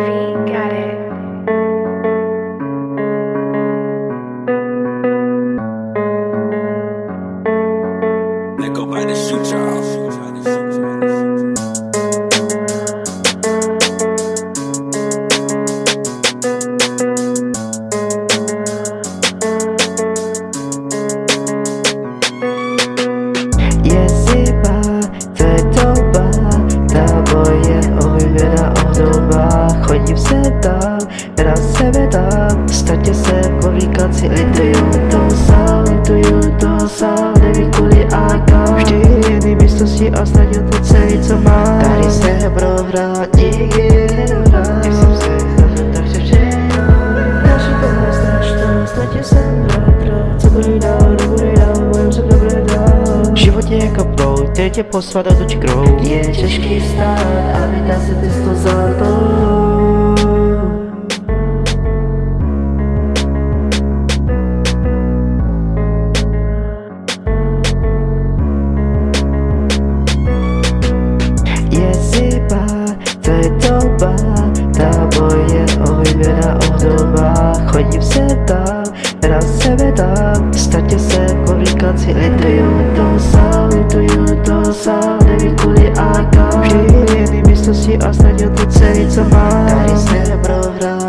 V got it. Chodím se dál, hrám sebe dál Statě se si lituju to sám, lituju to sám Nevím kvůli a kam. Vždy jiný místnosti a snad je to celý co mám. Tady se prohrát, nikdy nedohrát Nejsem se zavřet, takže všechno Naši byla strašná, statě jsem Co dál, dál, se dobré životě jako proud, který tě poslat do čkrou Je těžký stát a vydá se ty sto za to moje oblíbená obdoba. Chodím se dál, hrám sebe dál Statě se si lituju to sám, lituju to sám. Nevím kvůli a kam. Vždy jiný místnosti a je to celý co mám. Tady se prohrát